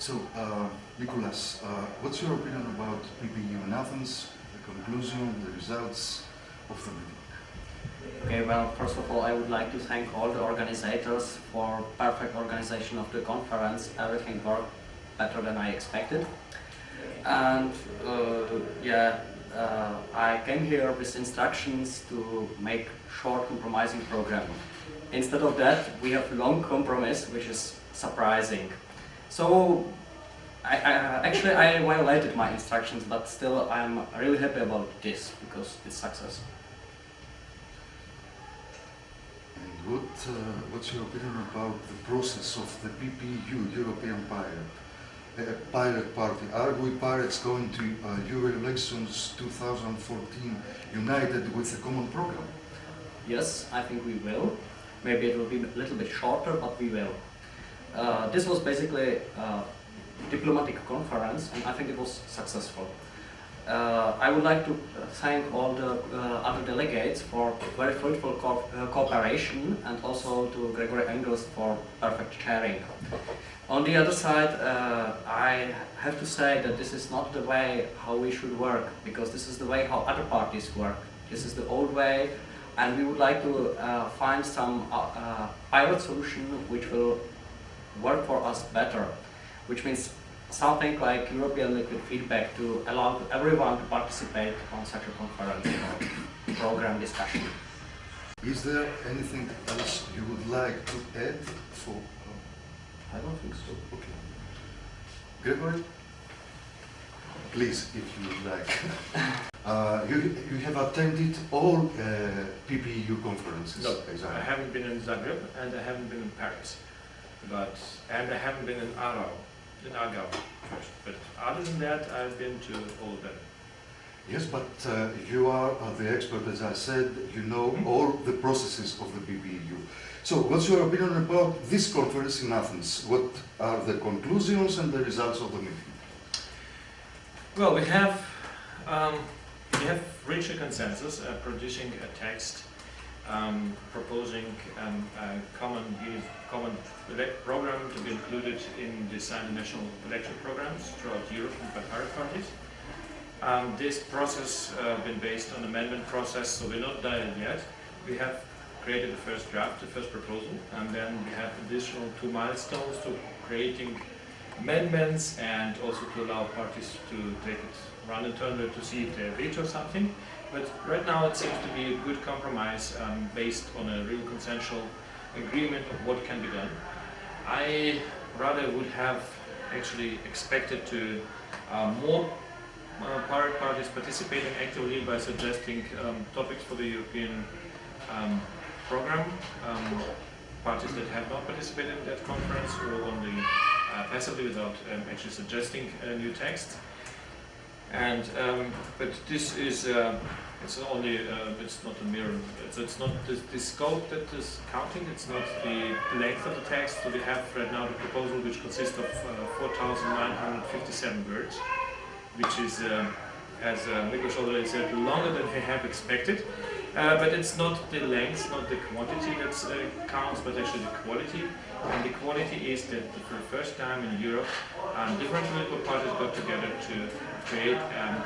So, uh, uh, what's your opinion about PPU in Athens, the conclusion, the results of the meeting? Okay, well, first of all, I would like to thank all the organizers for perfect organization of the conference. Everything worked better than I expected. And uh, yeah, uh, I came here with instructions to make short compromising program. Instead of that, we have long compromise, which is surprising. So, I, I, actually I violated my instructions, but still I'm really happy about this because it's success. And what, uh, what's your opinion about the process of the PPU, European Pirate, uh, Pirate Party? Are we pirates going to uh, Euro elections 2014 united with a common program? Yes, I think we will. Maybe it will be a little bit shorter, but we will. Uh, this was basically a diplomatic conference and I think it was successful. Uh, I would like to thank all the uh, other delegates for very fruitful co uh, cooperation and also to Gregory Engels for perfect chairing. On the other side, uh, I have to say that this is not the way how we should work because this is the way how other parties work. This is the old way and we would like to uh, find some pilot solution which will work for us better, which means something like European liquid feedback to allow everyone to participate on such a conference or program discussion. Is there anything else you would like to add for? Uh, I don't think so. Okay. Gregory? Please, if you would like. uh, you, you have attended all uh, PPU conferences? No, exactly. I haven't been in Zagreb and I haven't been in Paris but and I haven't been in Aarau, in Aargau first. But other than that, I've been to all of them. Yes, but uh, you are uh, the expert, as I said, you know mm-hmm. all the processes of the PPU. So what's your opinion about this conference in Athens? What are the conclusions and the results of the meeting? Well, we have, um, we have reached a consensus, uh, producing a text um, proposing um, a common, common program to be included in the signed national election programs throughout Europe by pirate parties. Um, this process has uh, been based on amendment process, so we're not done yet. We have created the first draft, the first proposal, and then we have additional two milestones to creating amendments and also to allow parties to take it run internally to see if they veto something. But right now it seems to be a good compromise um, based on a real consensual agreement of what can be done. I rather would have actually expected to uh, more uh, pirate parties participating actively by suggesting um, topics for the European um, program. Um, parties that have not participated in that conference or only uh, passively without um, actually suggesting a new text. And um, but this is uh, it's only uh, it's not a mirror. It's, it's not the, the, scope that is counting. It's not the length of the text. So we have right now the proposal, which consists of uh, 4,957 words, which is, uh, as uh, Miklos already said, longer than we have expected. Uh, but it's not the length, not the quantity that uh, counts, but actually the quality. And the quality is that for the first time in Europe, um, different political parties got together to create a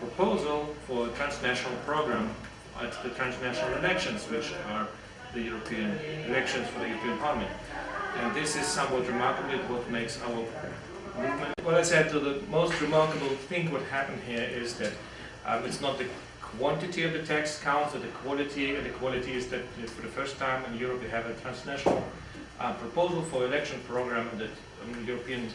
proposal for a transnational program at the transnational elections, which are the European elections for the European Parliament. And this is somewhat remarkable, what makes our movement. What I said, the most remarkable thing what happened here is that um, it's not the quantity of the text counts, but the quality, and the quality is that for the first time in Europe we have a transnational uh, proposal for election program in the um, European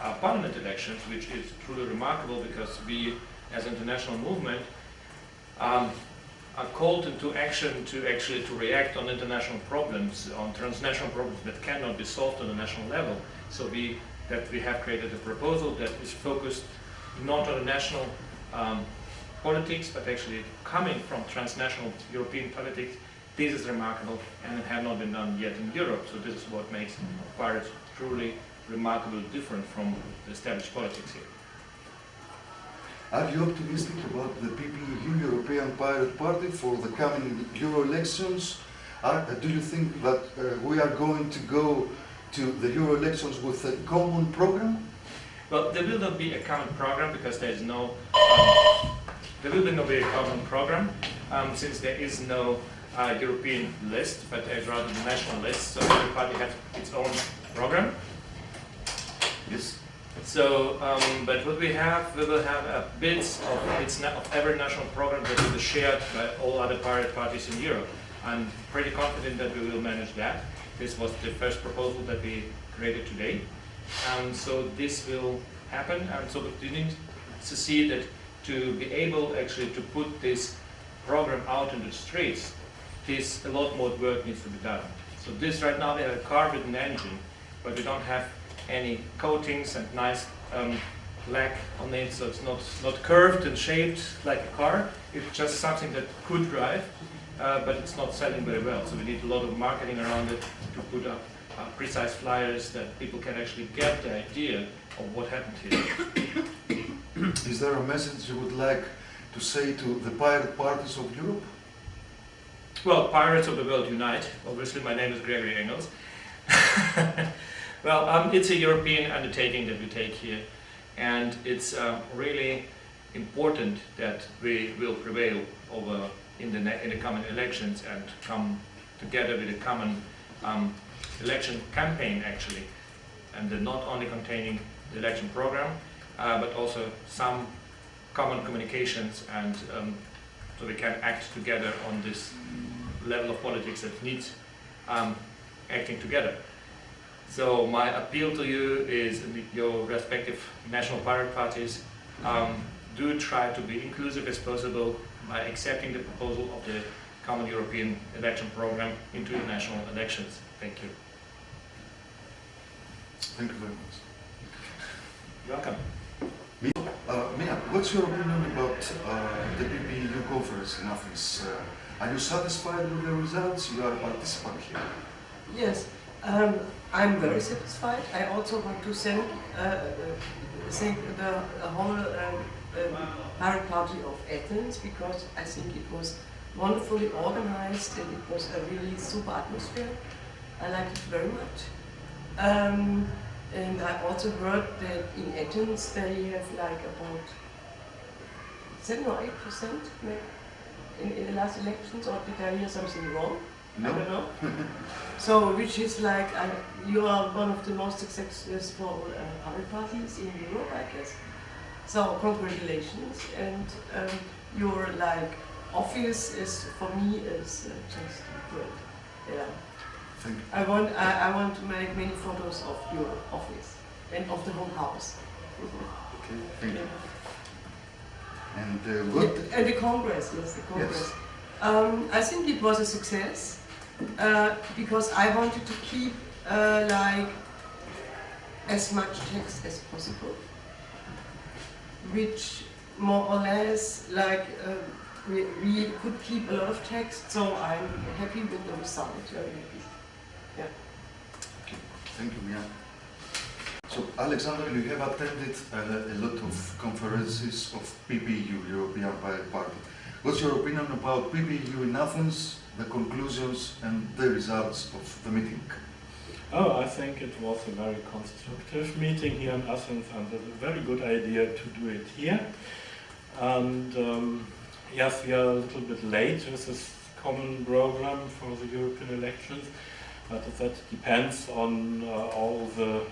uh, Parliament elections, which is truly remarkable because we, as international movement, um, are called into action to actually to react on international problems, on transnational problems that cannot be solved on a national level. So we that we have created a proposal that is focused not on a national um, politics, but actually coming from transnational European politics, this is remarkable and it had not been done yet in Europe. So this is what makes pirates truly remarkably different from the established politics here. Are you optimistic about the PPU European Pirate Party for the coming Euro elections? Are, uh, do you think that uh, we are going to go to the Euro elections with a common program? Well, there will not be a common program because there is no, um, there will be no very common program um, since there is no uh, European list, but rather the national list, so every party has its own program. Yes. So, um, but what we have, we will have a bits of, its of every national program that will be shared by all other pirate parties in Europe. I'm pretty confident that we will manage that. This was the first proposal that we created today. And so this will happen, and so you need to see that to be able actually to put this program out in the streets, this a lot more work needs to be done. So this right now we have a car with an engine, but we don't have any coatings and nice um, on it, so it's not, not curved and shaped like a car. It's just something that could drive, uh, but it's not selling very well. So we need a lot of marketing around it to put up uh, precise flyers that people can actually get the idea of what happened here. Is there a message you would like to say to the pirate parties of Europe? Well, Pirates of the World Unite. Obviously, my name is Gregory Engels. well, um, it's a European undertaking that we take here, and it's uh, really important that we will prevail over in the in the coming elections and come together with a common um, election campaign, actually, and not only containing the election program, uh, but also some common communications and um, so we can act together on this level of politics that needs um, acting together. So my appeal to you is your respective national pirate parties um, do try to be inclusive as possible by accepting the proposal of the common European election program into the national elections. Thank you. Thank you very much. You're welcome. Uh, Mia, what's your opinion about uh, the PPEU conference in Athens? Uh, are you satisfied with the results? You are a participant here. Yes, um, I'm very satisfied. I also want to thank, uh, uh, thank the, whole um, Party of Athens because I think it was wonderfully organized and it was a really super atmosphere. I liked it very much. Um, and I also heard that in Athens they have like about 7 or 8 percent in, in the last elections, or did I hear something wrong? No. I don't know. so, which is like, uh, you are one of the most successful uh, public parties in Europe, I guess. So, congratulations. And um, your like office is, for me, is uh, just great. Yeah. Thank you. I want, I, I want to make many photos of your office and of the whole house. Okay, thank you. And uh, what? And the Congress, yes, the Congress. Yes. Um, I think it was a success uh, because I wanted to keep uh, like as much text as possible, which more or less like uh, we, we could keep a lot of text, so I'm happy with the result. Very happy. Yeah. Okay, thank you, Mia. So, Alexander, you have attended a, lot of conferences of PPU, European Party. What's your opinion about PPU in Athens, the conclusions and the results of the meeting? Oh, I think it was a very constructive meeting here in Athens and a very good idea to do it here. And um, yes, we are a little bit late with this common program for the European elections, but that depends on uh, all the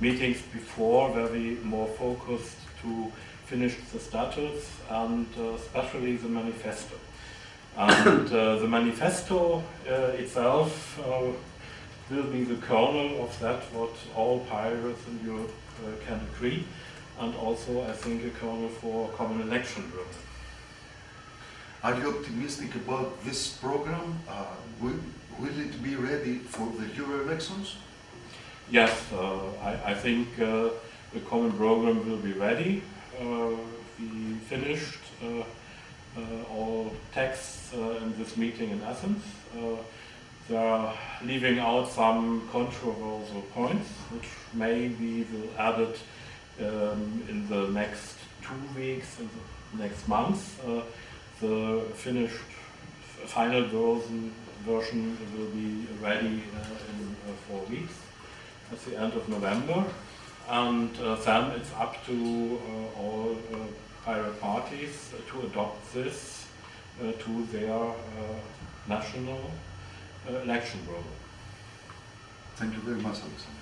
meetings before where we more focused to finish the statutes and uh, especially the manifesto. And uh, the manifesto itself will be the kernel of that what all pirates in Europe uh, can agree and also I think a kernel for common election work. Are you optimistic about this program? Uh, will it be ready for the Euro elections? Yes, uh, I, I, think uh, the common program will be ready. Uh, we finished uh, uh, all texts in this meeting in Athens. they are leaving out some controversial points, which maybe will add it um, in the next two weeks, in the next month. the finished final version version will be ready uh, in uh, four weeks. at the end of November. And uh, then it's up to all pirate parties to adopt this to their national election program. Thank you very much, Alexander.